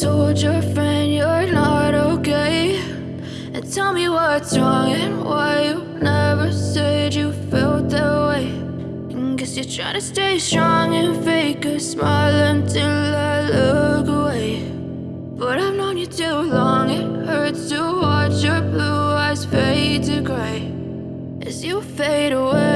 told your friend you're not okay. And tell me what's wrong and why you never said you felt that way. And Guess you're trying to stay strong and fake a smile until I look away. But I've known you too long, it hurts to watch your blue eyes fade to gray. As you fade away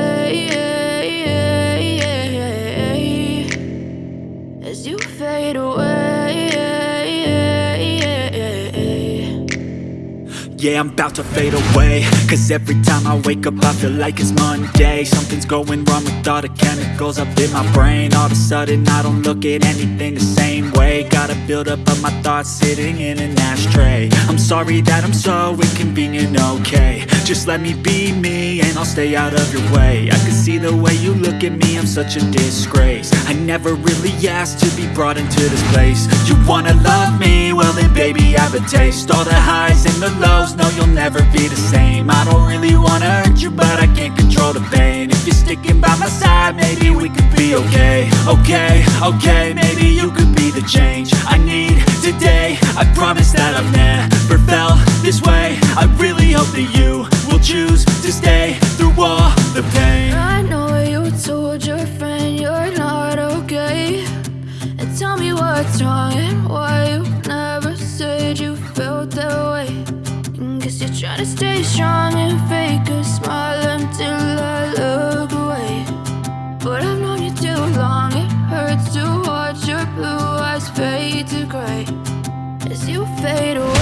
Yeah, I'm about to fade away. Cause every time I wake up I feel like it's Monday. Something's going wrong with all the chemicals up in my brain. All of a sudden I don't look at anything the same way. Gotta build up of my thoughts sitting in an ashtray. I'm sorry that I'm so inconvenient, okay. Just let me be me and I'll stay out of your way. I can see the way you look at me, I'm such a disgrace. I never really asked to be brought into this place. You wanna love me? Well then baby I have a taste. All the highs and the lows, no you'll never be the same. I don't really wanna hurt you but I can't control the pain. If you're sticking by my side maybe we could be okay. Okay, okay, maybe you could be the change I need today. I promise that I've never felt this way. I really hope that you will choose to stay through all the pain. I know you told your friend you're not okay. And tell me what's wrong To stay strong and fake a smile until I look away. But I've known you too long, it hurts to watch your blue eyes fade to gray. As you fade away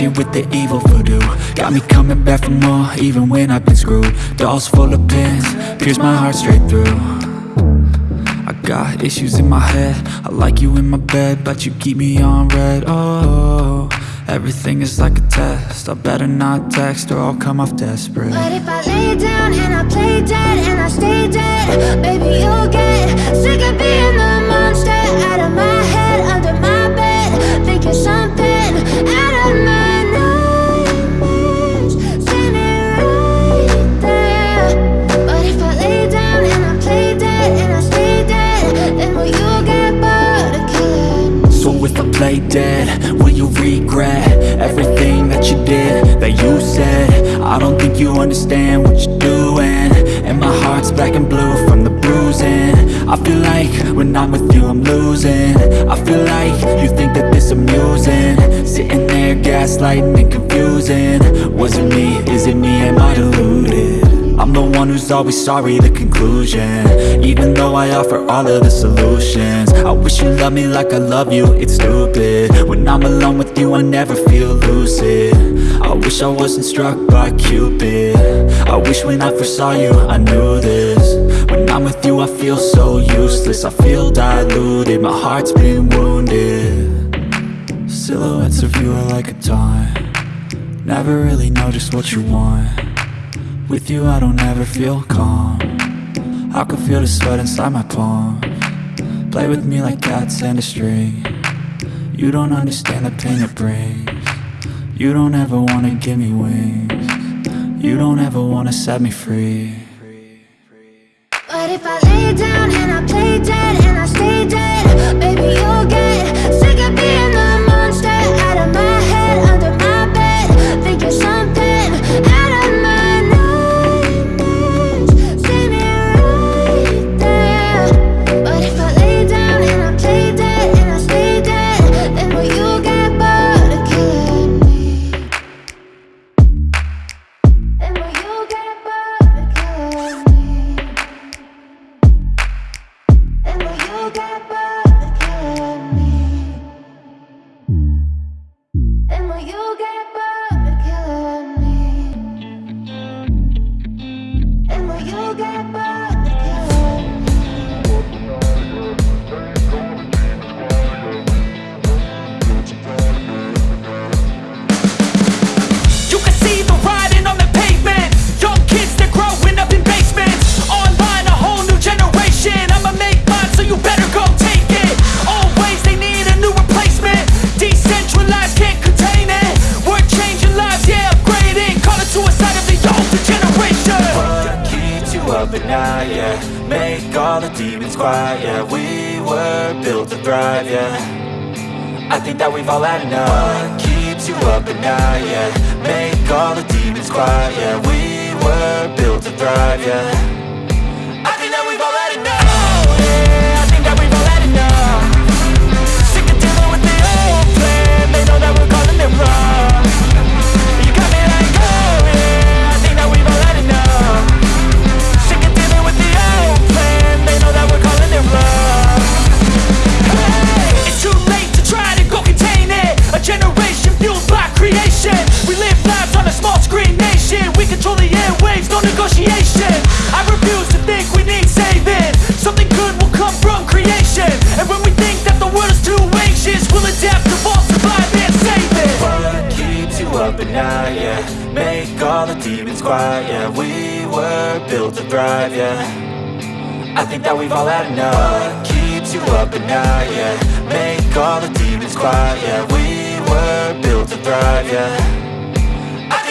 gifted with the evil voodoo. Got me coming back for more even when I've been screwed. Dolls full of pins, pierce my heart straight through. I got issues in my head. I like you in my bed But you keep me on red. Oh, everything is like a test. I better not text or I'll come off desperate. But if I lay down and I play dead and I stay dead Baby, you'll get sick of being the monster. Out of my head, under my bed Thinking something Play dead, will you regret Everything that you did, that you said? I don't think you understand what you're doing. And my heart's black and blue from the bruising. I feel like when I'm with you I'm losing. I feel like you think that this amusing. Sitting there gaslighting and confusing. Was it me, is it me, am I deluded? I'm the one who's always sorry, the conclusion. Even though I offer all of the solutions. I wish you loved me like I love you, it's stupid. When I'm alone with you I never feel lucid. I wish I wasn't struck by Cupid. I wish when I first saw you I knew this. When I'm with you I feel so useless. I feel diluted, my heart's been wounded. Silhouettes of you are like a taunt. Never really know just what you want with you I don't ever feel calm. I can feel the sweat inside my palm. Play with me like cats and a string. You don't understand the pain it brings. You don't ever wanna give me wings. You don't ever wanna set me free. But if I lay down and I play dead yeah Make all the demons quiet, yeah We were built to thrive, yeah. I think that we've all had enough. What keeps you up at night, yeah? Make all the demons quiet, yeah We were built to thrive, yeah. I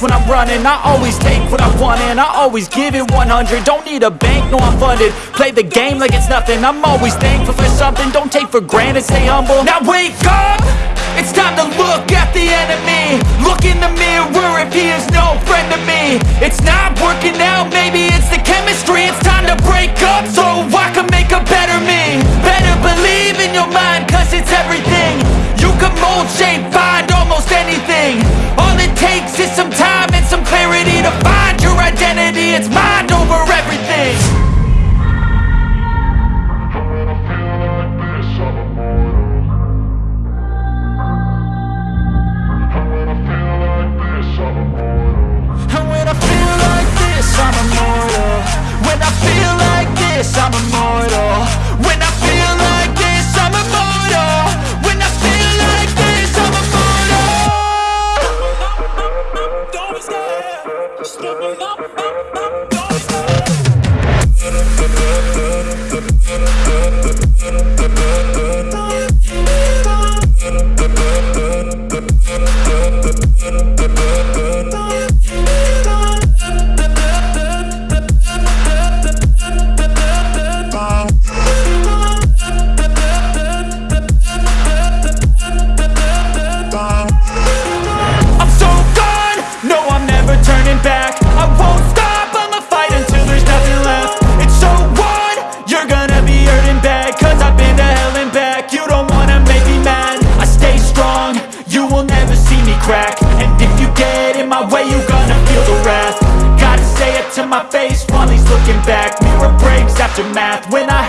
when I'm running I always take what I want and I always give it 100 Don't need a bank, no I'm funded. Play the game like it's nothing. I'm always thankful for something. Don't take for granted, stay humble. Now wake up! It's time to look at the enemy. Look in the mirror if he is no friend to me. It's not working out, maybe it's the chemistry. It's time to break up so I can make a better me. Better believe in your mind cause it's everything. You can mold, shape, find almost anything takes is some time and some clarity To find your identity, it's mind over everything. And when I feel like this, I'm immortal. When I feel like this, I'm immortal. When I crack And if you get in my way, you gonna feel the wrath. Gotta say it to my face while he's looking back. Mirror breaks after math, when I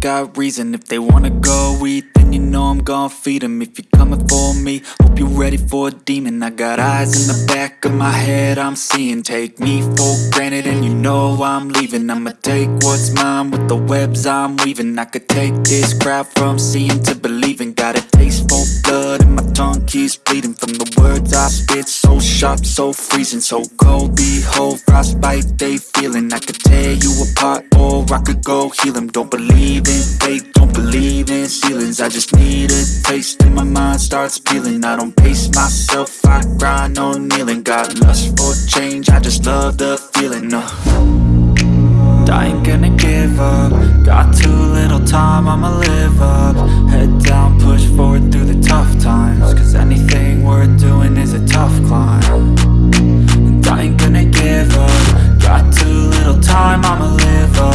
got reason. If they wanna go eat, then you know I'm gon' feed 'em. If you're coming for me, hope you're ready for a demon. I got eyes in the back of my head, I'm seeing. Take me for granted and you know I'm leaving. I'ma take what's mine with the webs I'm weaving. I could take this crowd from seeing to believing. Got a taste for blood and my keeps bleeding From the words I spit, so sharp, so freezing So cold, behold, frostbite they feeling. I could tear you apart or I could go heal 'em. Don't believe in fate, don't believe in ceilings. I just need a taste and my mind starts peeling. I don't pace myself, I grind on kneeling. Got lust for change, I just love the feeling uh. I ain't gonna give up. Got too little time, I'ma live up. Head down, push forward through the tough times Cause anything worth doing is a tough climb. And I ain't gonna give up. Got too little time, I'ma live up.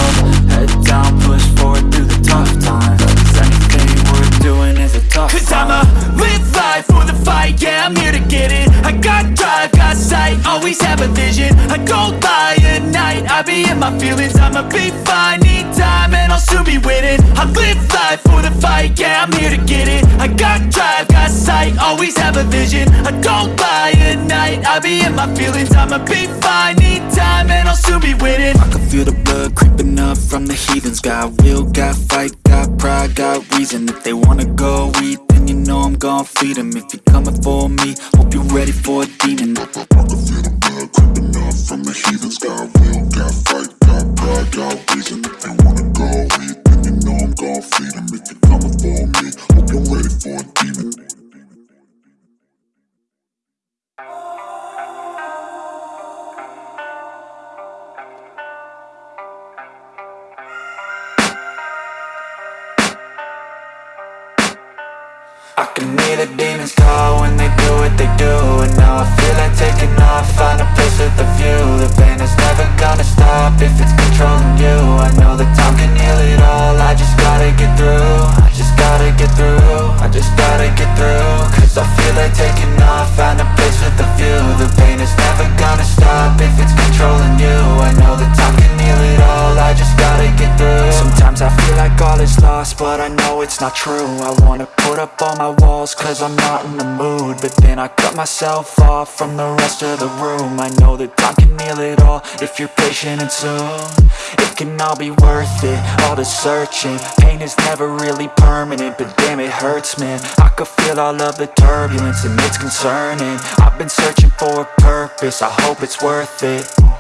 Head down, push forward through the tough times. Cause anything worth doing is a tough Cause climb. I'ma live life for the fight, yeah, I'm here to get it. I got drive, got sight, always have a vision. I don't lie at night, I be in my feelings I'ma be fine, need time, and I'll soon be winning. I live life for the fight, yeah, I'm here to get it. I got drive, got sight, always have a vision. I don't lie at night, I be in my feelings I'ma be fine, need time, and I'll soon be winning. I can feel the blood creeping up from the heathens. Got will, got fight, got pride, got reason. If they wanna go eat, then you know I'm gon' feed 'em. If you're coming for me, hope you're ready for a demon. I can feel the blood creeping up from the heathens. Got will, got fight, got reason If they wanna go eat, then you know I'm gon' feed 'em. If you're coming for me, hope you're ready for a demon they take it it's not true. I wanna put up all my walls, cause I'm not in the mood. But then I cut myself off from the rest of the room. I know that time can heal it all, if you're patient and soon. It can all be worth it, all the searching. Pain is never really permanent, but damn it hurts man. I could feel all of the turbulence and it's concerning. I've been searching for a purpose, I hope it's worth it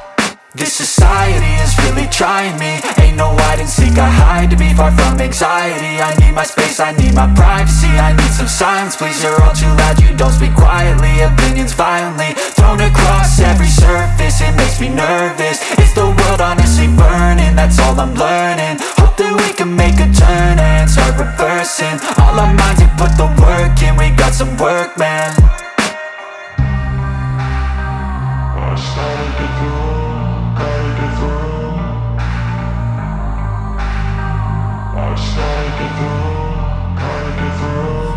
this society is really trying me. Ain't no hide and seek, I hide to be far from anxiety. I need my space, I need my privacy. I need some silence, please, you're all too loud. You don't speak quietly, opinions violently Thrown across every surface, it makes me nervous. Is the world honestly burning? That's all I'm learning. Hope that we can make a turn and start reversing. All our minds and put the work in, we got some work, man. I just gotta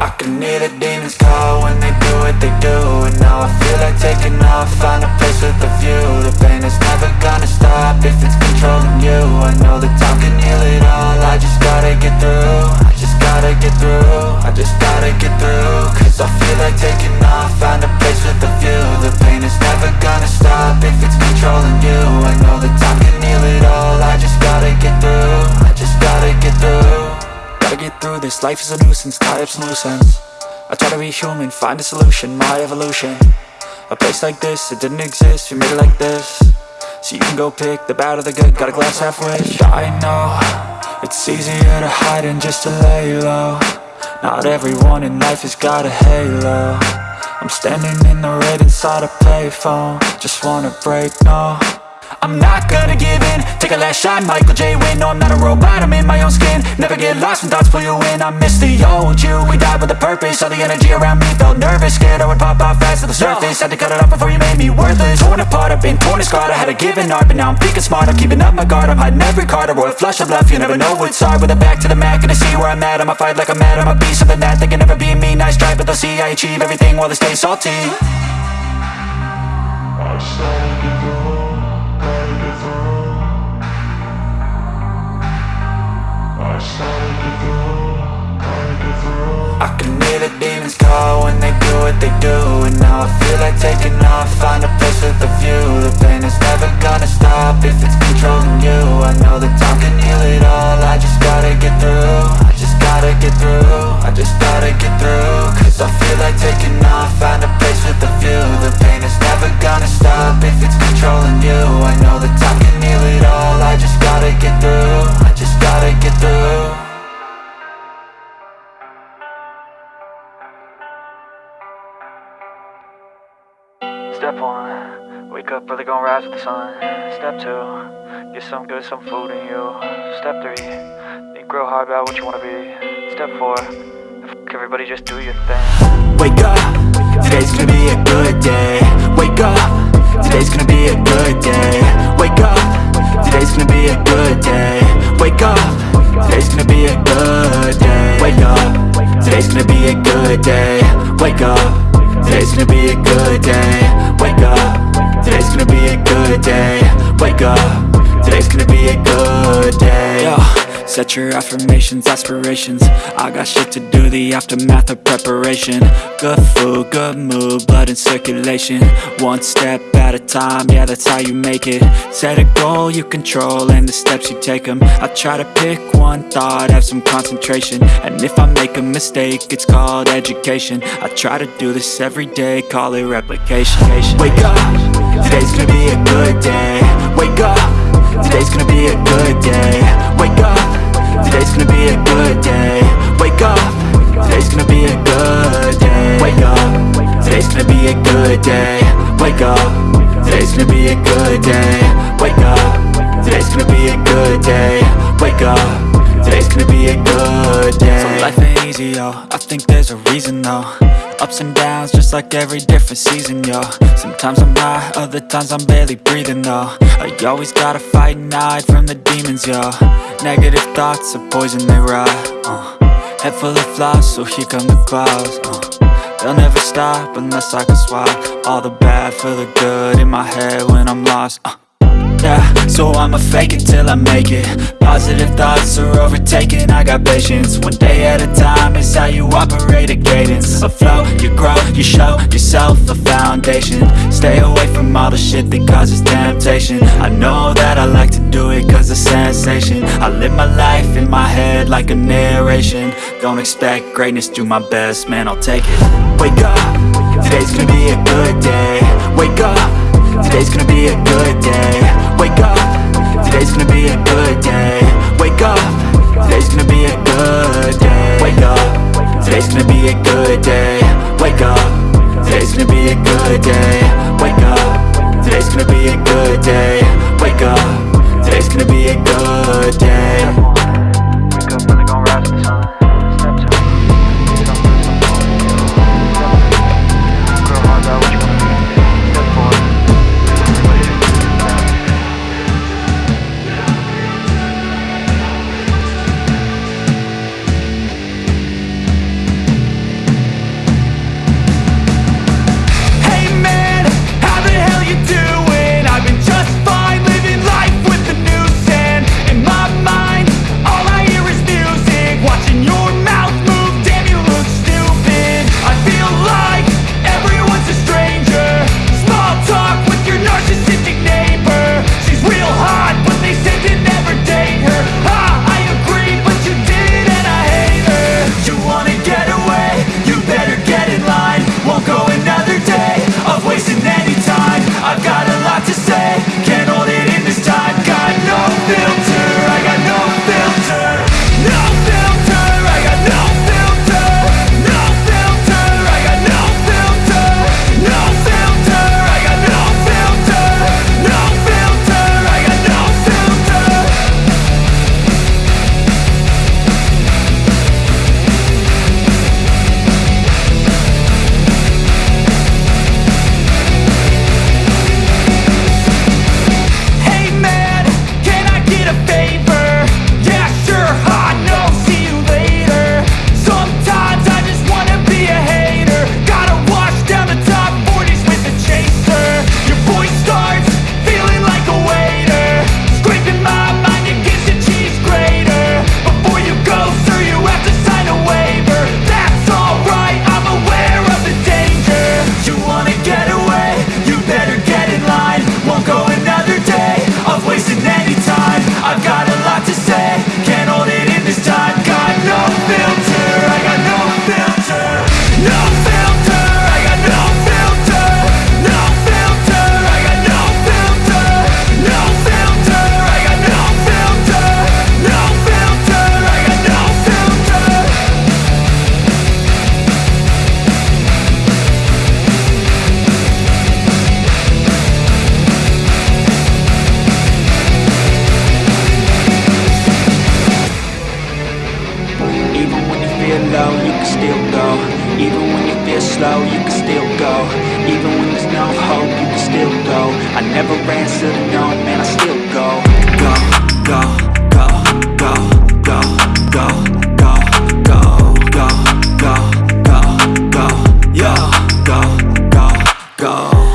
I can hear the demons call when they do what they do And now I feel like taking off, find a place with a view. The pain is never gonna stop if it's controlling you. I know that time can heal it all, I just gotta get through. I just gotta get through, I just gotta get through Cause I feel like taking off, find a place with a view. The pain is never gonna stop if it's controlling you. I know that time can heal it all, I just gotta get through just gotta get through. Gotta get through this, life is a nuisance, tie up some loose ends. I try to be human, find a solution, my evolution. A place like this, it didn't exist, we made it like this. So you can go pick the bad or the good, got a glass half wish. I know, it's easier to hide than just to lay low. Not everyone in life has got a halo. I'm standing in the red inside a payphone. Just wanna break, no I'm not gonna give in. Take a last shot, Michael J. Win No, I'm not a robot, I'm in my own skin. Never get lost when thoughts pull you in. I miss the old you, we died with a purpose. All the energy around me felt nervous. Scared I would pop out fast to the surface. Had to cut it off before you made me worthless. Torn apart, I've been torn and scarred. I had a given art, but now I'm thinking smart. I'm keeping up my guard, I'm hiding every card. A royal flush of love, you never know what's hard. With a back to the mat, gonna see where I'm at. I'ma fight like I'm mad, I'ma be something that They can never be me, nice try But they'll see I achieve everything while they stay salty. I just gotta get through, I started to fall. I can hear the demons call when they do what they do And now I feel like taking off, find a place with a view. The pain is never gonna stop if it's controlling you. I know that time can heal it all, I just gotta get through. I just gotta get through, I just gotta get through Cause I feel like taking off, find a place with a view. The pain is never gonna stop if it's controlling you. I know that time can heal it all, I just gotta get through I just gotta get through wake up early, gonna rise with the sun. Step two, get some good, some food in you. Step three, think real hard about what you wanna be. Step four, fuck everybody, just do your thing. Wake up, today's gonna be a good day. Wake up, today's gonna be a good day. Wake up, today's gonna be a good day. Wake up, today's gonna be a good day. Wake up, today's gonna be a good day. Wake up. Today's gonna be a good day Wake up Today's gonna be a good day. Wake up. Today's gonna be a good day. Yo, set your affirmations, aspirations. I got shit to do, the aftermath of preparation. Good food, good mood, blood in circulation. One step at a time, yeah that's how you make it. Set a goal you control and the steps you take them I try to pick one thought, have some concentration. And if I make a mistake, it's called education. I try to do this every day, call it replication. Wake up, today's gonna be a good day. Wake up, today's gonna be a good day. Wake up, today's gonna be a good day. Wake up, today's gonna be a good day. Wake up, today's gonna be a good day. Wake up, today's gonna be a good day. Wake up, today's gonna be a good day. Wake up, today's gonna be a good day So life ain't easy, yo, I think there's a reason though Ups and downs, just like every different season, yo Sometimes I'm high, other times I'm barely breathing, though I always gotta fight and hide from the demons, yo Negative thoughts are poison, they rot, uh. Head full of flies, so here come the clouds, uh. They'll never stop unless I can swap All the bad for the good in my head when I'm lost, uh. Yeah, so I'ma fake it till I make it. Positive thoughts are overtaken, I got patience. One day at a time is how you operate a cadence. A flow, you grow, you show yourself a foundation. Stay away from all the shit that causes temptation. I know that I like to do it cause it's sensation. I live my life in my head like a narration. Don't expect greatness, do my best, man I'll take it. Wake up, today's gonna be a good day to no, man, I still go Go, go, go, go, go, go, go, go, go, go, go, go, go, go, go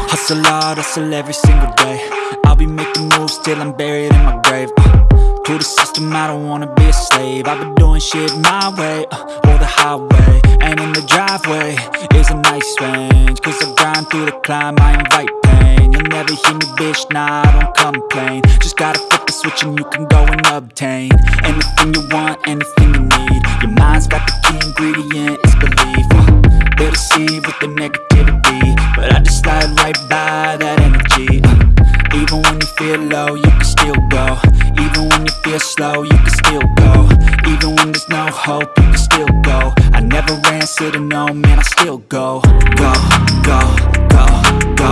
Hustle hard, hustle every single day I'll be making moves till I'm buried in my grave uh. To the system, I don't wanna be a slave I've been doing shit my way, uh, or the highway And in the driveway is a nice range Cause I grind through the climb, I invite pain You'll never hear me, bitch, nah, I don't complain. Just gotta flip the switch and you can go and obtain Anything you want, anything you need. Your mind's got the key ingredient, it's belief. Uh, They'll deceive with the negativity. But I just slide right by that energy. Uh, Even when you feel low, you can still go. Even when you feel slow, you can still go. Even when there's no hope, you can still go. I never answer to no, man, I still go. Go, go, go, go,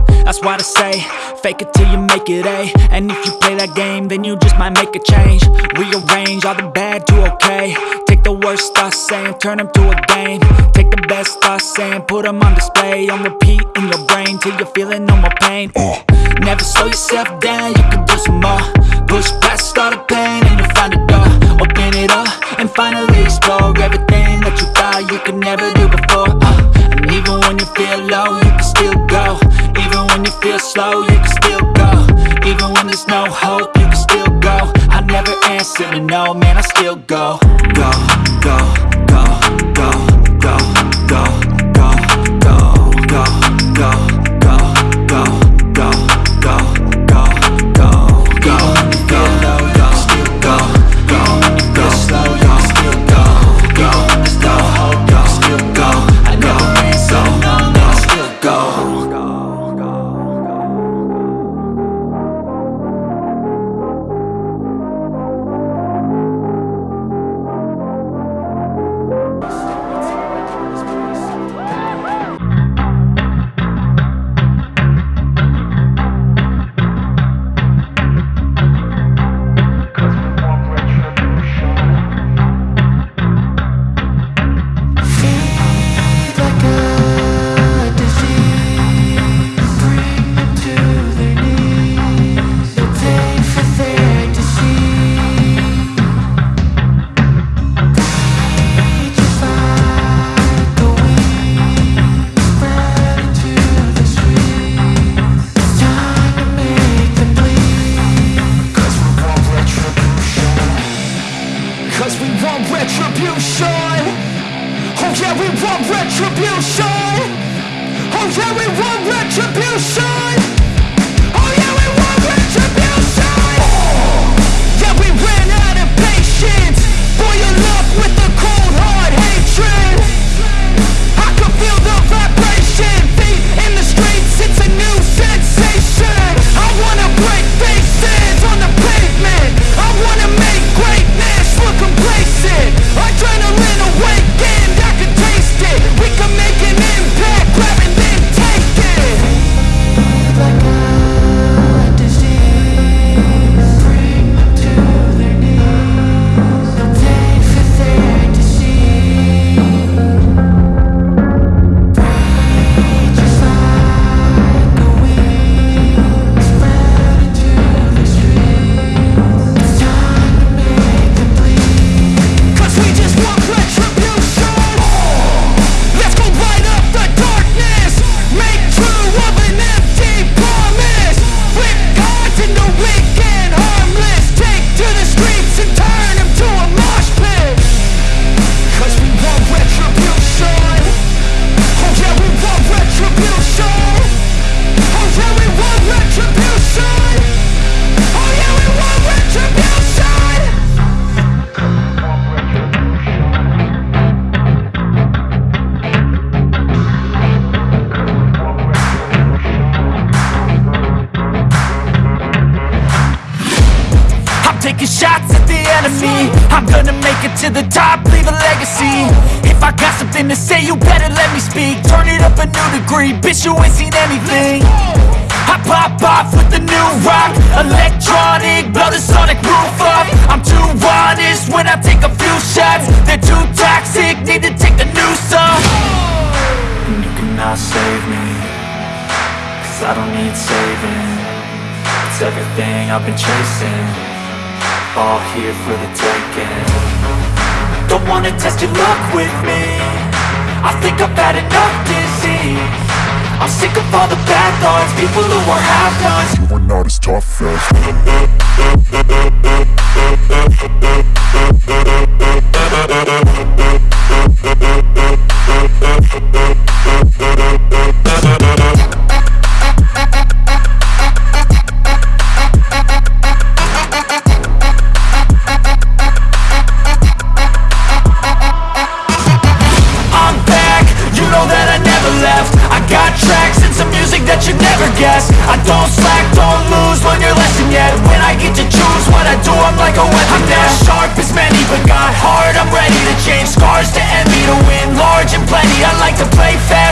that's why I say Fake it till you make it A And if you play that game, then you just might make a change. Rearrange all the bad to okay. Take the worst thoughts saying, turn them to a game. Take the best thoughts saying, put them on display. On repeat in your brain, till you're feeling no more pain. Uh. Never slow yourself down, you can do some more. Push past all the pain and you'll find a door. Open it up and finally explore Everything that you thought you could never do before. Uh. And even when you feel low, you can still go feel slow, you can still go. Even when there's no hope, you can still go. I never answer to no, man, I still go Go, go, go, go, go, go, go, go, go, go. off. Ready to change Scars to envy, to win large and plenty. I like to play fast,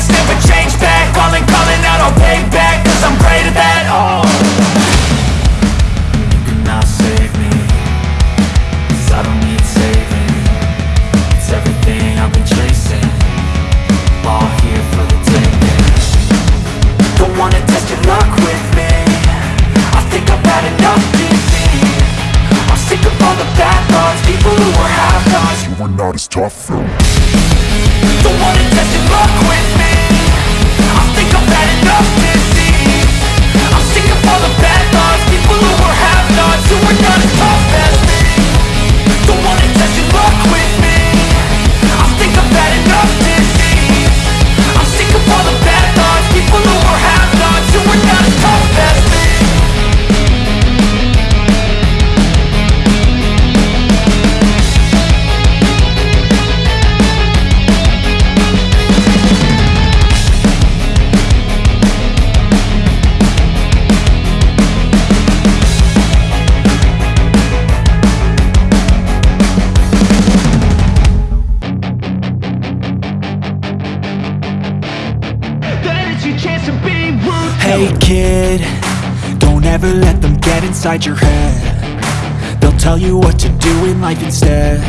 inside your head. They'll tell you what to do in life instead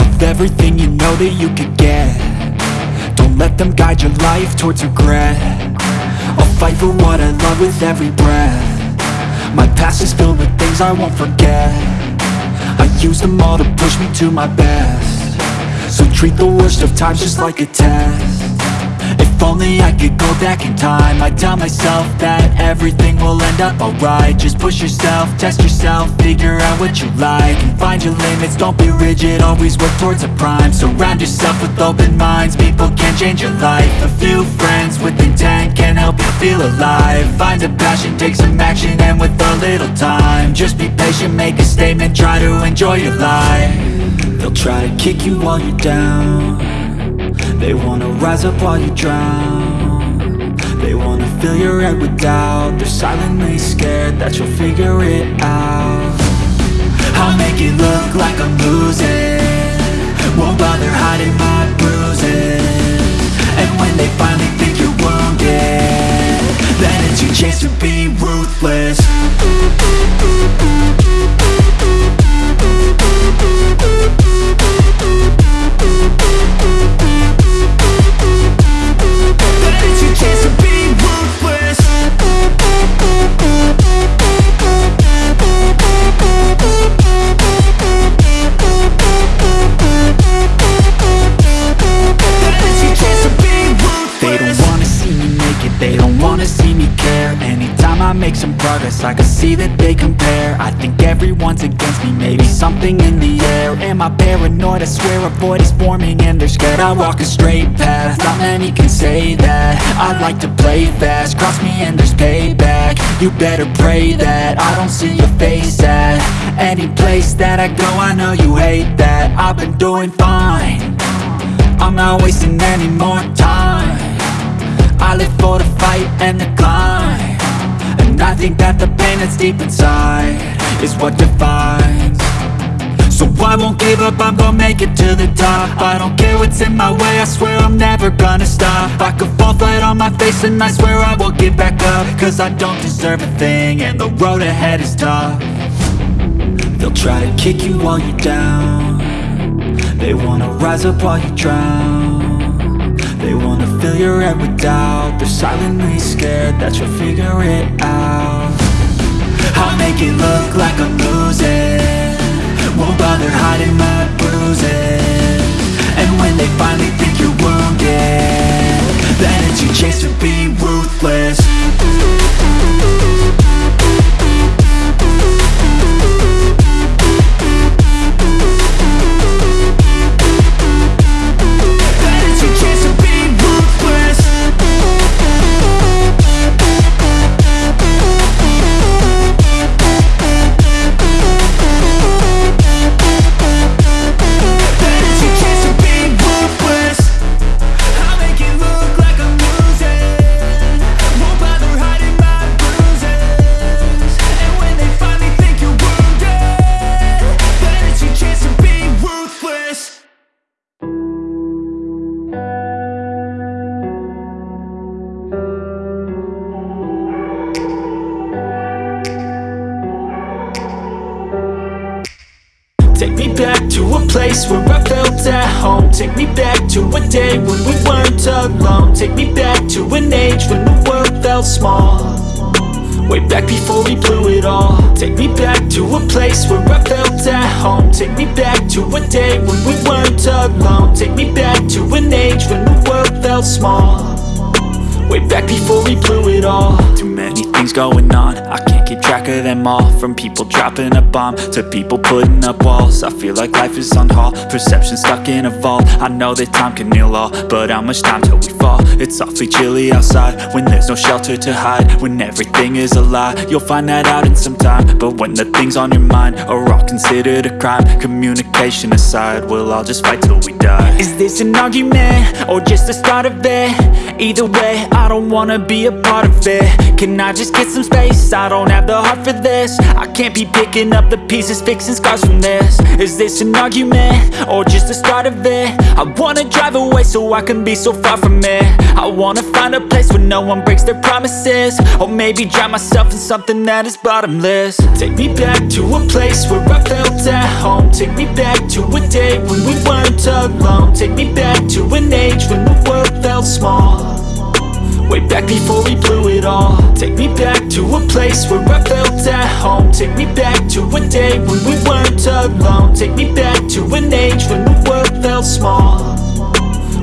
Of everything you know that you could get. Don't let them guide your life towards regret. I'll fight for what I love with every breath. My past is filled with things I won't forget. I use them all to push me to my best. So treat the worst of times just like a test if only I could go back in time. I'd tell myself that everything will end up alright. Just push yourself, test yourself, figure out what you like And find your limits, don't be rigid, always work towards a prime. Surround yourself with open minds, people can change your life. A few friends with intent can help you feel alive. Find a passion, take some action, and with a little time Just be patient, make a statement, try to enjoy your life. They'll try to kick you while you're down they wanna rise up while you drown. They wanna fill your head with doubt. They're silently scared that you'll figure it out. I'll make it look like I'm losing. Won't bother hiding my bruises. And when they finally think you're wounded Then it's your chance to be ruthless something in the air. Am I paranoid? I swear a void is forming and they're scared I walk a straight path, not many can say that. I like to play fast, cross me and there's payback. You better pray that I don't see your face at Any place that I go, I know you hate that. I've been doing fine. I'm not wasting any more time. I live for the fight and the climb. And I think that the pain that's deep inside Is what defines I won't give up, I'm gonna make it to the top. I don't care what's in my way, I swear I'm never gonna stop. I could fall flat on my face and I swear I won't get back up. Cause I don't deserve a thing and the road ahead is tough. They'll try to kick you while you're down. They wanna rise up while you drown. They wanna fill your head with doubt. They're silently scared that you'll figure it out. I'll make it look like I'm losing Won't bother hiding my bruises. And when they finally think you're wounded Then it's your chance to be ruthless small. Way back before we blew it all. Take me back to a place where I felt at home. Take me back to a day when we weren't alone. Take me back to an age when the world felt small. Way back before we blew it all. Too many things going on. I can't keep track of them all From people dropping a bomb To people putting up walls I feel like life is on hold Perception stuck in a vault I know that time can heal all But how much time till we fall? It's awfully chilly outside When there's no shelter to hide When everything is a lie You'll find that out in some time But when the things on your mind Are all considered a crime Communication aside We'll all just fight till we die Is this an argument? Or just the start of it? Either way, I don't wanna be a part of it Can I just get some space? I don't have the heart for this. I can't be picking up the pieces, fixing scars from this. Is this an argument? Or just the start of it? I wanna drive away so I can be so far from it. I wanna find a place where no one breaks their promises. Or maybe drown myself in something that is bottomless. Take me back to a place where I felt at home. Take me back to a day when we weren't alone. Take me back to an age when the world felt small Way back before we blew it all. Take me back to a place where I felt at home. Take me back to a day when we weren't alone. Take me back to an age when the world felt small.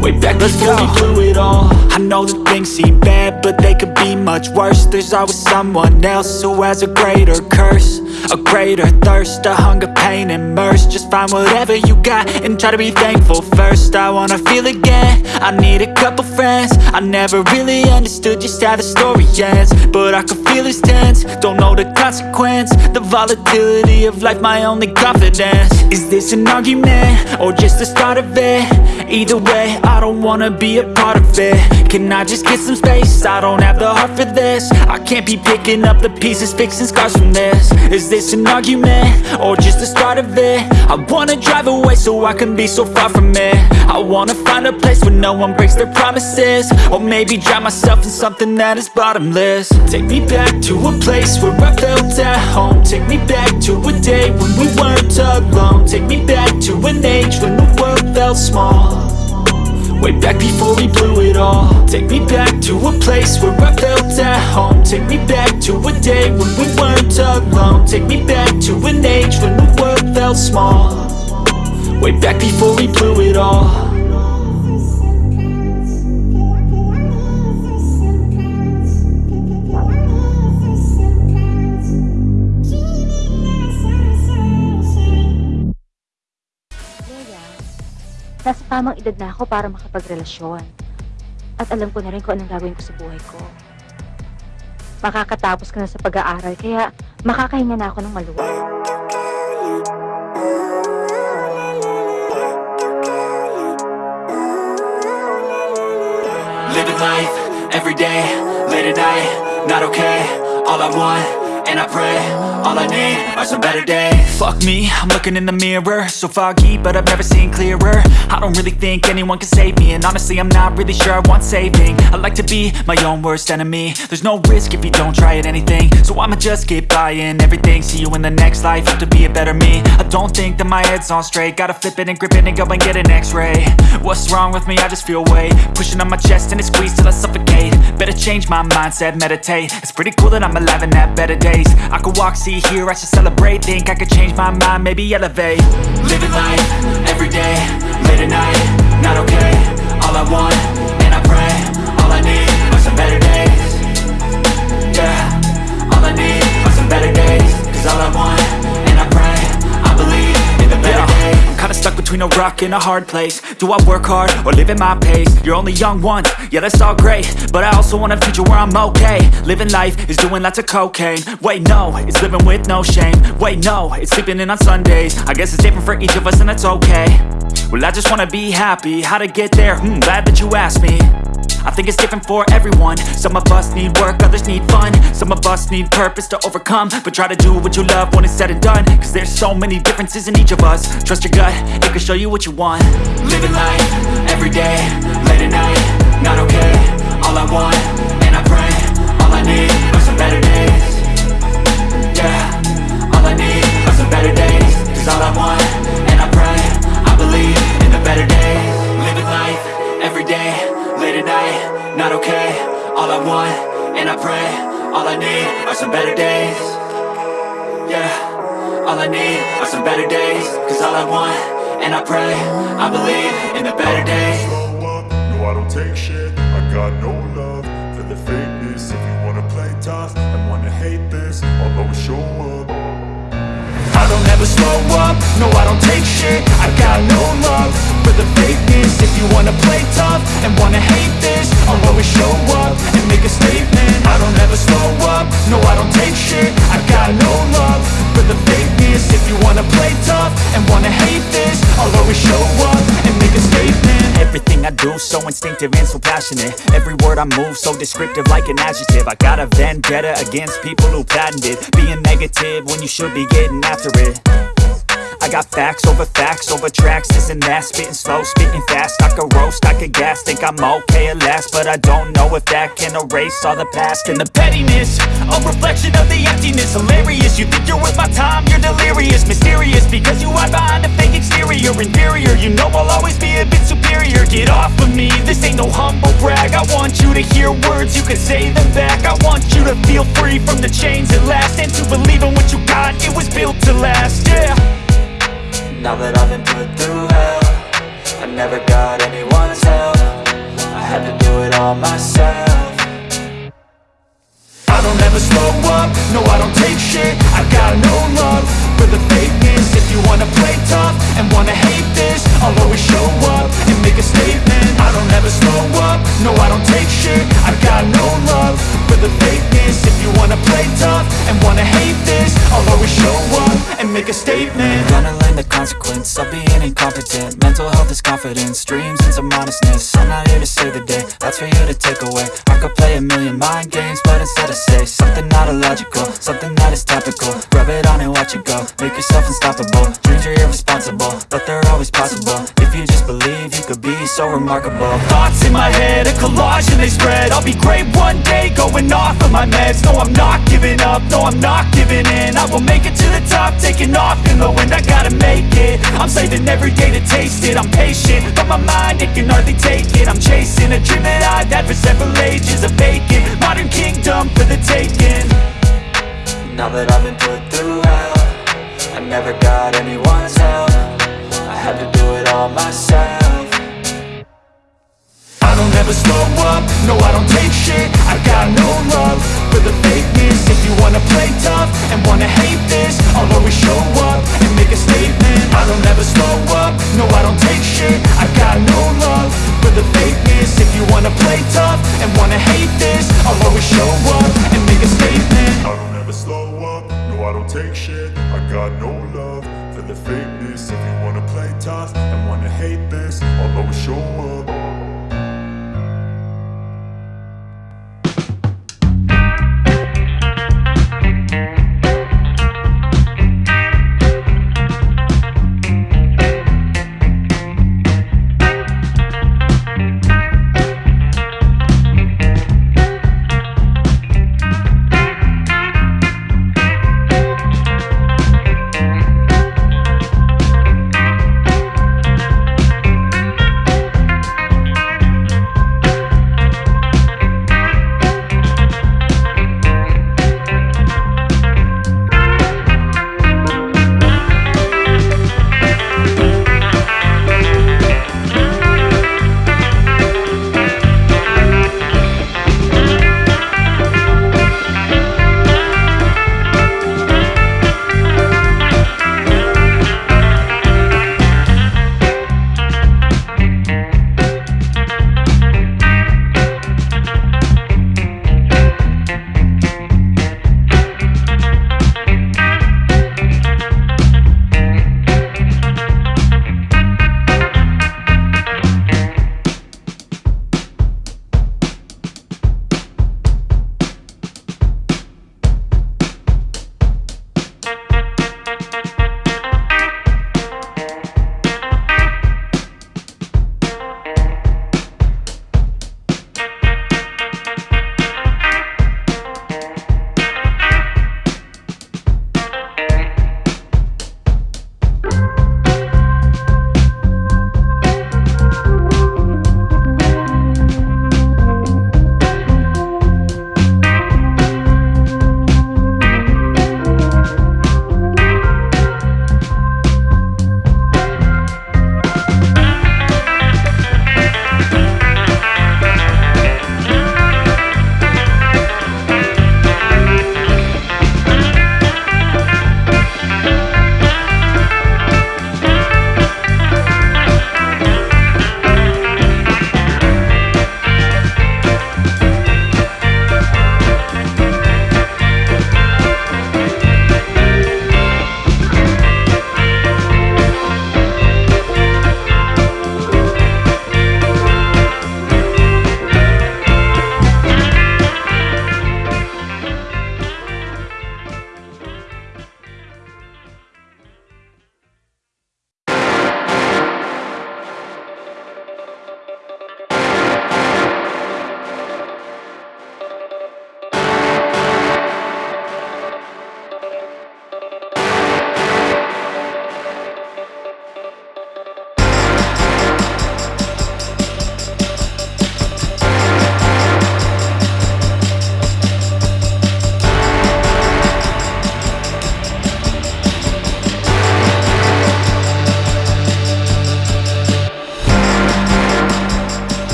Way back before we blew it all. I know that things seem bad, but they could be much worse. There's always someone else who has a greater curse A greater thirst, a hunger, pain, and mercy. Just find whatever you got and try to be thankful first. I wanna feel again, I need a couple friends. I never really understood just how the story ends But I can feel it's tense, don't know the consequence The volatility of life, my only confidence. Is this an argument, or just the start of it? Either way, I don't wanna be a part of it. Can I just get some space? I don't have the heart for this. I can't be picking up the pieces, fixing scars from this. Is this an argument? Or just the start of it? I wanna drive away so I can be so far from it. I wanna find a place where no one breaks their promises. Or maybe drown myself in something that is bottomless. Take me back to a place where I felt at home. Take me back to a day when we weren't alone. Take me back to an age when the world felt small Way back before we blew it all. Take me back to a place where I felt at home. Take me back to a day when we weren't alone. Take me back to an age when the world felt small. Way back before we blew it all nasa tamang edad na ako para makapagrelasyon. At alam ko na rin kung anong gagawin ko sa buhay ko. Makakatapos ka na sa pag-aaral, kaya makakahinga na ako ng maluwag. Living life, everyday, late at night, not okay All I want, and I pray, all I need are some better days. Fuck me, I'm looking in the mirror. So foggy, but I've never seen clearer. I don't really think anyone can save me And honestly, I'm not really sure I want saving. I like to be my own worst enemy. There's no risk if you don't try at anything. So I'ma just keep buying everything. See you in the next life, have to be a better me. I don't think that my head's on straight. Gotta flip it and grip it and go and get an x-ray. What's wrong with me? I just feel weight. Pushing on my chest and it squeezes till I suffocate. Better change my mindset, meditate. It's pretty cool that I'm alive and have better days. I could walk, see, hear, I should celebrate. Think I could change my mind, maybe elevate. Living life, everyday, late at night Not okay, all I want, and I pray All I need are some better days. Yeah, all I need are some better days. Cause all I want, stuck between a rock and a hard place. Do I work hard or live at my pace? You're only young once, yeah that's all great. But I also want a future where I'm okay. Living life is doing lots of cocaine. Wait no, it's living with no shame. Wait no, it's sleeping in on Sundays. I guess it's different for each of us and that's okay. Well I just wanna be happy, how to get there? Hmm, glad that you asked me I think it's different for everyone. Some of us need work, others need fun. Some of us need purpose to overcome. But try to do what you love when it's said and done. Cause there's so many differences in each of us. Trust your gut, it can show you what you want. Living life, everyday, late at night Not okay, all I want, and I pray All I need are some better days. Yeah, all I need are some better days. Cause all I want, all I want, and I pray All I need are some better days. Yeah, all I need are some better days. Cause all I want, and I pray I believe in the better days. No, I don't take shit. I got no love for the fakeness. If you wanna play tough and wanna hate this I'll always show up. I don't ever slow up. No, I don't take shit. I got no love for the fakeness If you wanna play tough and wanna hate this I'll always show up and make a statement. I don't ever slow up, no I don't take shit. I got no love for the fakeness If you wanna play tough and wanna hate this I'll always show up and make a statement. Everything I do so instinctive and so passionate. Every word I move so descriptive like an adjective. I got a vendetta against people who patented Being negative when you should be getting after it I got facts over facts over tracks, this and that. Spitting slow, spitting fast, I could roast, I could gas. Think I'm okay at last, but I don't know if that can erase all the past. And the pettiness A reflection of the emptiness. Hilarious, you think you're worth my time You're delirious, mysterious Because you hide behind a fake exterior. Inferior, you know I'll always be a bit superior. Get off of me, this ain't no humble brag. I want you to hear words, you can say them back. I want you to feel free from the chains at last. And to believe in what you got, it was built to last, yeah Now that I've been put through hell I never got anyone's help. I had to do it all myself. I don't ever slow up, no I don't take shit. I got no love for the fakeness. If you wanna play confidence, dreams and some honestness. I'm not here to save the day, that's for you to take away. I could play a million mind games, but instead I say Something not illogical, something that is topical. Rub it on and watch it go, make yourself unstoppable. Dreams are irresponsible, but they're always possible. If you just believe, you could be so remarkable. Thoughts in my head, a collage and they spread. I'll be great one day, going off of my meds. No, I'm not giving up, no, I'm not giving in. I will make it to the top, taking off in the wind. I gotta make it, I'm saving every day to taste it. I'm patient, but my mind, it can hardly take it. I'm chasing a dream that I've had for several ages A vacant, modern kingdom for the taking. Now that I've been put through hell I never got anyone's help. I had to do it all myself Don't slow up, no I don't take shit. I got no love for the fakeness. If you wanna play tough and wanna hate this I'll always show up and make a statement. I don't ever slow up, no I don't take shit. I got no love for the fakeness. If you wanna play tough and wanna hate this I'll always show up and make a statement. I don't ever slow up, no I don't take shit. I got no love for the fakeness. If you wanna play tough and wanna hate this I'll always show up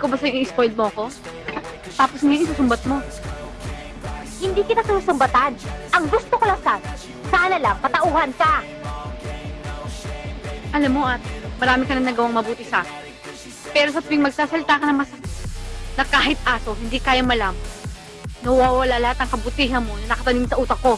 ko ba sa'yo i-spoiled mo ko? Tapos ngayon isusumbat mo. Hindi kita susumbatan. Ang gusto ko lang sana, sana lang patauhan ka. Alam mo at marami ka na nagawang mabuti sa. Pero sa tuwing magsasalita ka ng masakit, na kahit aso, hindi kaya malam, nawawala lahat ng kabutihan mo na nakatanim sa utak ko.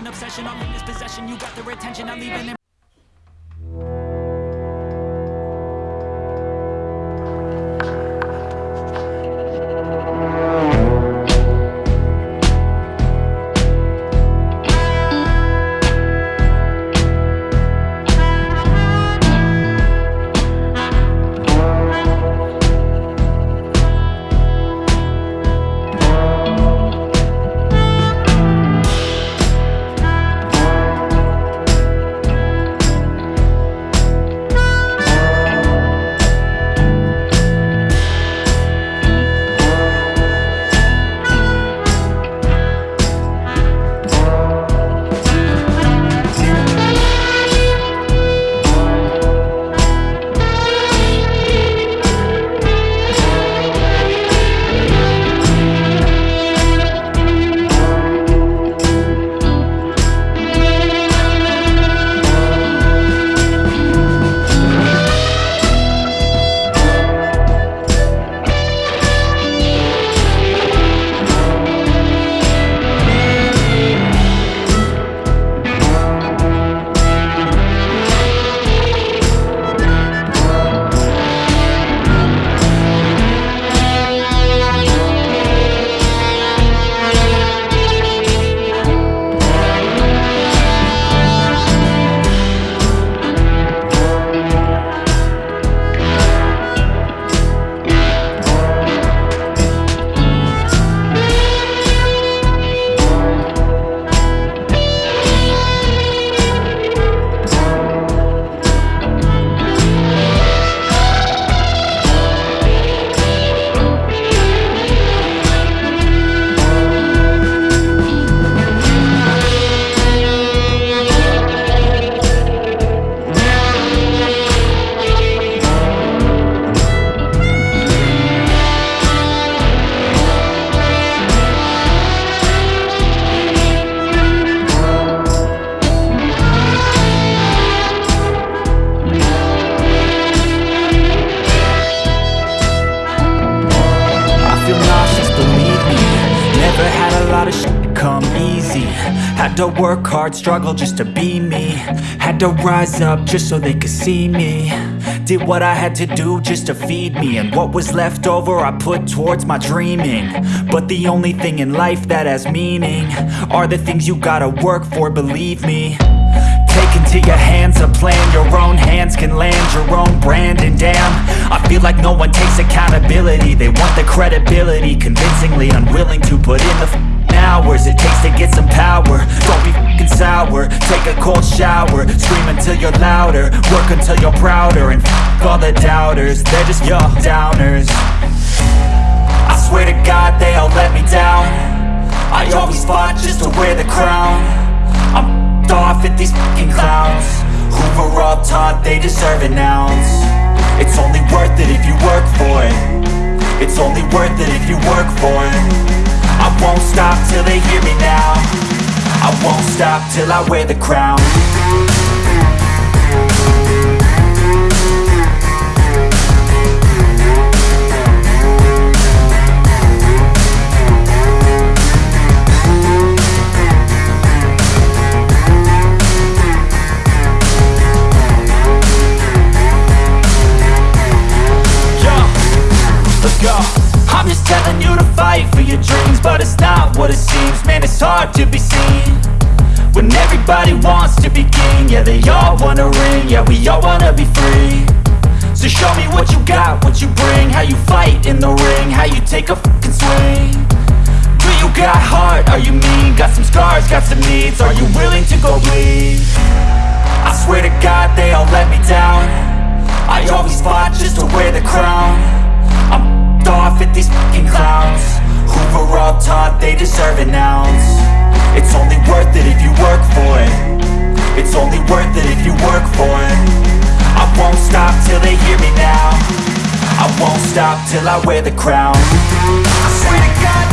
An obsession, I'm in this possession. You got the attention, I'm leaving hard, struggle just to be me. Had to rise up just so they could see me. Did what I had to do just to feed me. And what was left over I put towards my dreaming. But the only thing in life that has meaning Are the things you gotta work for, believe me. Take into your hands a plan. Your own hands can land your own brand. And damn, I feel like no one takes accountability. They want the credibility. Convincingly unwilling to put in the hours It takes to get some power. Don't be f***ing sour. Take a cold shower. Scream until you're louder. Work until you're prouder. And f*** all the doubters. They're just your downers. I swear to God they all let me down. I always fought just to wear the crown. I'm f***ed off at these fucking clowns. Who were all taught they deserve an ounce. It's only worth it if you work for it. It's only worth it if you work for it I won't stop till they hear me now. I won't stop till I wear the crown. Let's go I'm just telling you to fight for your dreams But it's not what it seems. Man, it's hard to be seen When everybody wants to be king. Yeah, they all wanna ring. Yeah, we all wanna be free. So show me what you got, what you bring. How you fight in the ring How you take a fucking swing. Do you got heart? Are you mean? Got some scars, got some needs. Are you willing to go bleed? I swear to God they all let me down. I always fought just to wear the crown. I'm off at these fucking clowns. Who were all taught they deserve an ounce. It's only worth it if you work for it. It's only worth it if you work for it. I won't stop till they hear me now. I won't stop till I wear the crown. I swear to God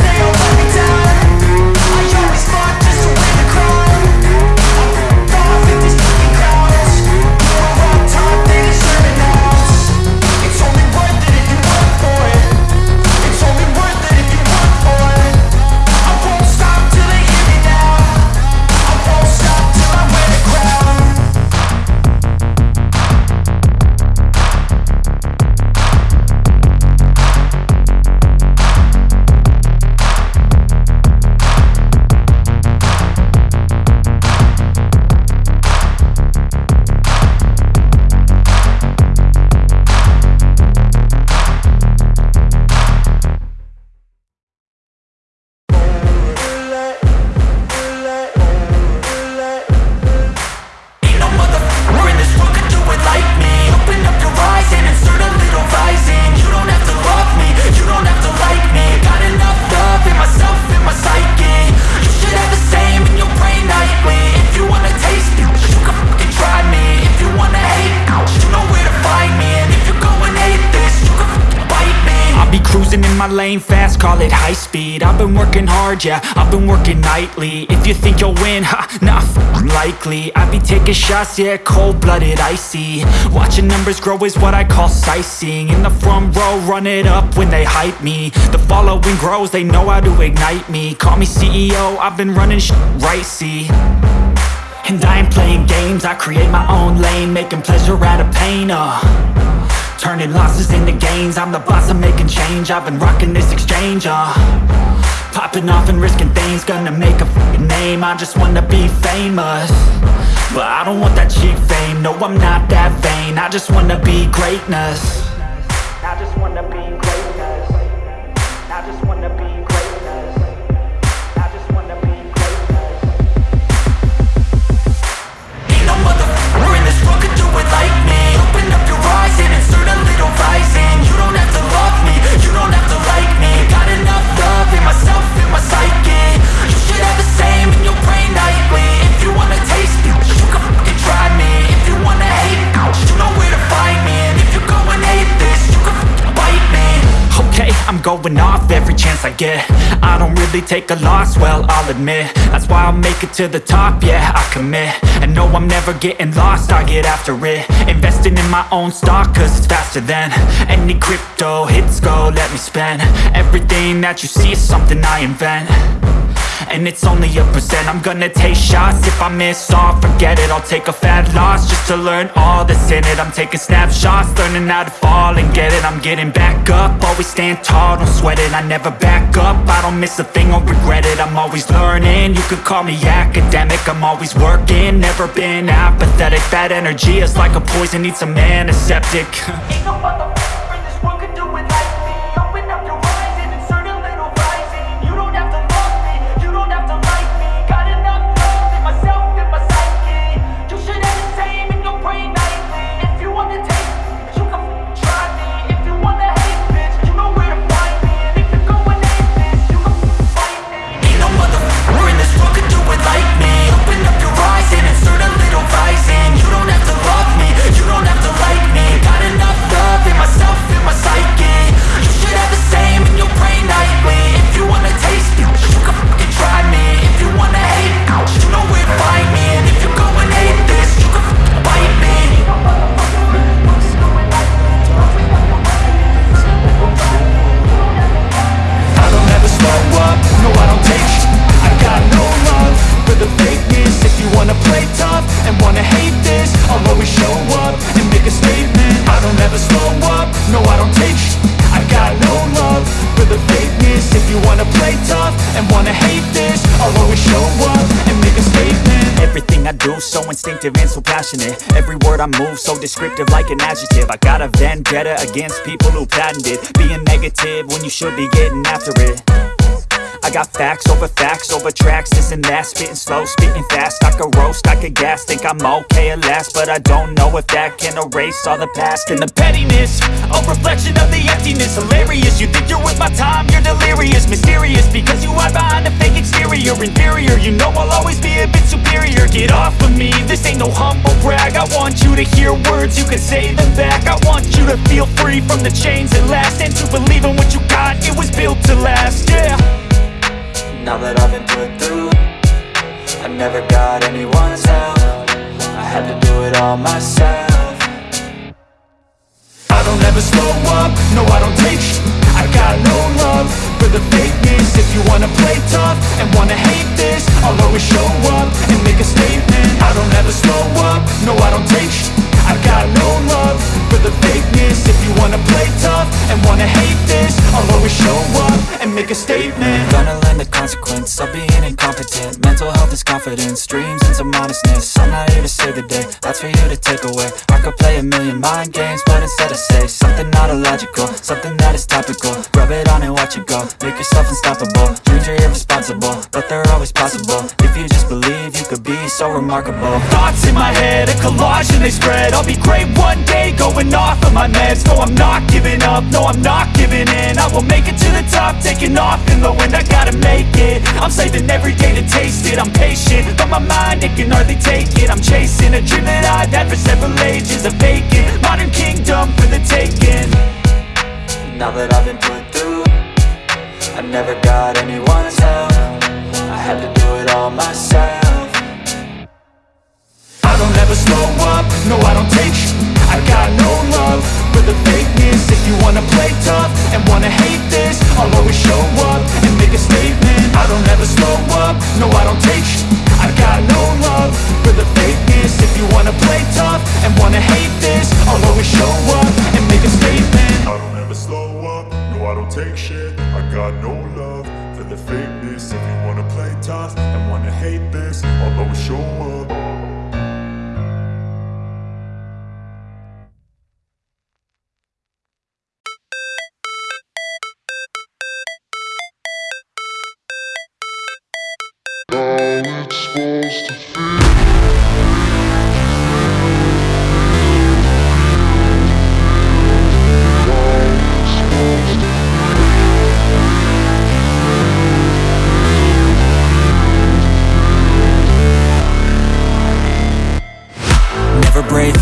it high speed. I've been working hard, yeah, I've been working nightly. If you think you'll win, ha, f***ing likely. I be taking shots, yeah, cold-blooded, icy. Watching numbers grow is what I call sightseeing. In the front row, run it up when they hype me. The following grows, they know how to ignite me. Call me CEO, I've been running sh right, see? And I ain't playing games, I create my own lane Making pleasure out of pain, uh Turning losses into gains. I'm the boss, I'm making change. I've been rocking this exchange, uh. Popping off and risking things. Gonna make a name. I just wanna be famous. But I don't want that cheap fame. No, I'm not that vain. I just wanna be greatness going off every chance I get. I don't really take a loss, well, I'll admit. That's why I'll make it to the top, yeah, I commit. And no, I'm never getting lost, I get after it. Investing in my own stock, cause it's faster than Any crypto hits go, let me spend. Everything that you see is something I invent And it's only a percent. I'm gonna take shots. If I miss all, forget it. I'll take a fat loss Just to learn all that's in it. I'm taking snapshots Learning how to fall and get it. I'm getting back up. Always stand tall, don't sweat it. I never back up. I don't miss a thing or regret it. I'm always learning. You could call me academic. I'm always working. Never been apathetic. That energy is like a poison. Needs some antiseptic. Ain't no Don't slow up, no I don't take I got no love for the fakeness. If you wanna play tough and wanna hate this I'll always show up and make a statement. Everything I do so instinctive and so passionate. Every word I move so descriptive like an adjective. I got a vendetta against people who patented Being negative when you should be getting after it I got facts over facts over tracks, this and that. Spitting slow, spitting fast, I could roast, I could gas Think I'm okay at last, but I don't know if that can erase all the past. And the pettiness, a reflection of the emptiness. Hilarious, you think you're with my time, you're delirious. Mysterious, because you hide behind a fake exterior. Inferior, you know I'll always be a bit superior. Get off of me, this ain't no humble brag. I want you to hear words, you can say them back. I want you to feel free from the chains that last. And to believe in what you got, it was built to last, yeah now that I've been put through I never got anyone's help. I had to do it all myself. I don't ever slow up, no I don't take sh- I got no love for the fakeness. If you wanna play tough and wanna hate this I'll always show up and make a statement. I don't ever slow up, no I don't take sh- I got no love for the fakeness. If you wanna play tough and wanna hate this I'll always show up and make a statement. Gonna learn the consequence of being incompetent. Mental health is confidence, dreams and some honestness I'm not here to save the day, that's for you to take away. I could play a million mind games, but instead I say Something not illogical, something that is topical. Rub it on and watch it go, make yourself unstoppable. Dreams are irresponsible, but they're always possible. If you just believe, you could be so remarkable. Thoughts in my head, a collage and they spread I'll be great one day, going off of my meds. No, I'm not giving up, no, I'm not giving in. I will make it to the top, taking off in the wind. I gotta make it, I'm saving every day to taste it. I'm patient, but my mind, it can hardly take it. I'm chasing a dream that I've had for several ages A vacant, modern kingdom for the taking. Now that I've been put through I never got anyone's help. I had to do it all myself I don't ever slow up, no I don't take sh- I got no love for the fakeness. If you wanna play tough and wanna hate this I'll always show up and make a statement. I don't ever slow up, no I don't take sh- I got no love for the fakeness. If you wanna play tough and wanna hate this I'll always show up and make a statement. I don't ever slow up, no I don't take shit. I got no love for the fakeness. If you wanna play tough and wanna hate this I'll always show up Never break,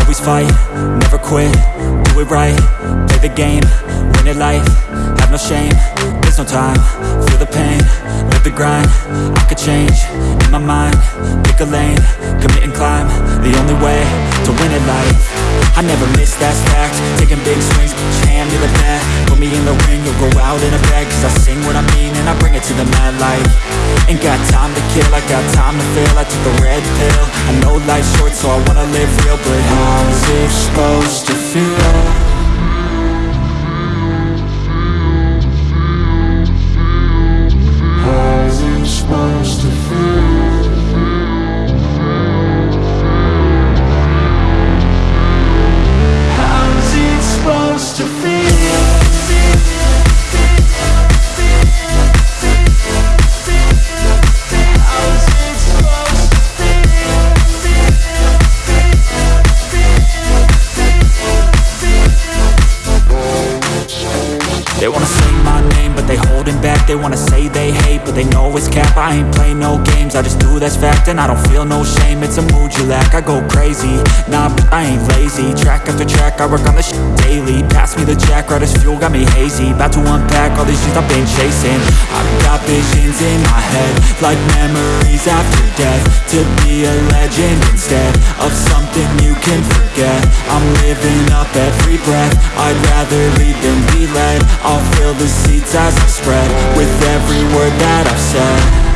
always fight, never quit, do it right, play the game, win it life, have no shame, there's no time, feel the pain, live the grind, I could change, in my mind, pick a lane, commit and climb, the only way to win it life I never miss, that's fact. Taking big swings, hand me the bat Put me in the ring, you'll go out in a bag. Cause I sing what I mean and I bring it to the mad light. Ain't got time to kill, I got time to feel I took the red pill. I know life's short so I wanna live real. But how's it supposed to feel? That's fact And I don't feel no shame, it's a mood you lack. I go crazy, nah, but I ain't lazy. Track after track, I work on this shit daily. Pass me the jack, right as fuel, got me hazy. About to unpack all these things I've been chasing. I've got visions in my head Like memories after death. To be a legend instead Of something you can forget. I'm living up every breath. I'd rather lead than be led. I'll fill the seats as I spread With every word that I've said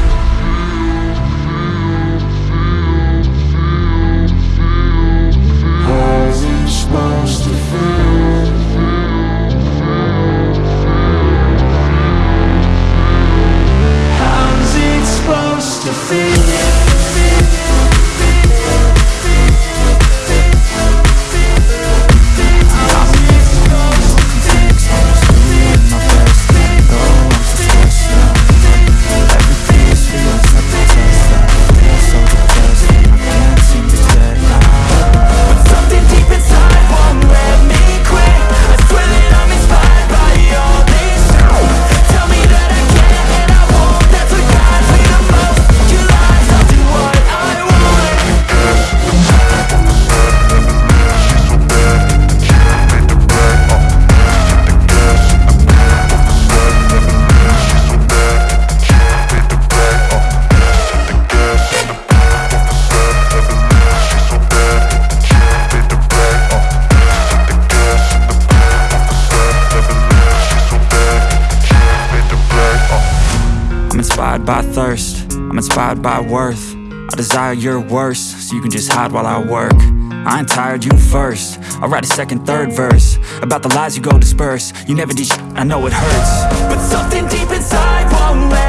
your worst, so you can just hide while I work. I ain't tired, you first. I'll write a second, third verse About the lies you go disperse. You never did I know it hurts. But something deep inside won't let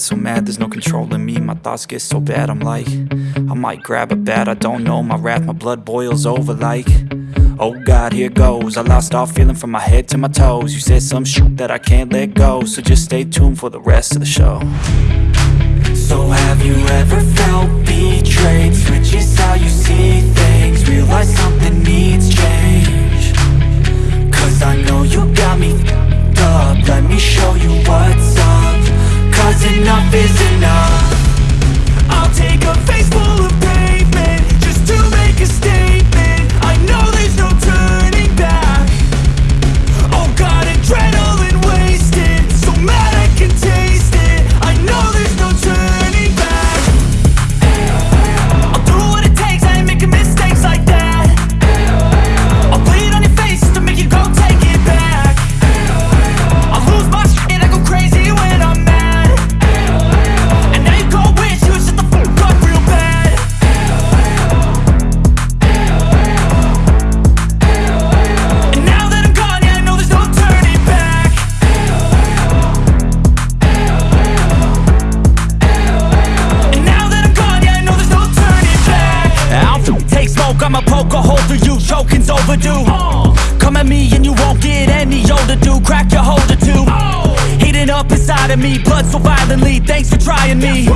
get so mad, there's no controlling me. My thoughts get so bad, I'm like, I might grab a bat, I don't know. My wrath, my blood boils over like, oh God, here goes. I lost all feeling from my head to my toes. You said some shit that I can't let go, so just stay tuned for the rest of the show. So have you ever felt betrayed? Switches how you see things, realize something needs change. Cause I know you got me up Let me show you what's up Cause enough is enough. I'll take a inside of me Blood so violently, thanks for trying me.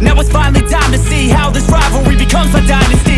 Now it's finally time to see How this rivalry becomes a dynasty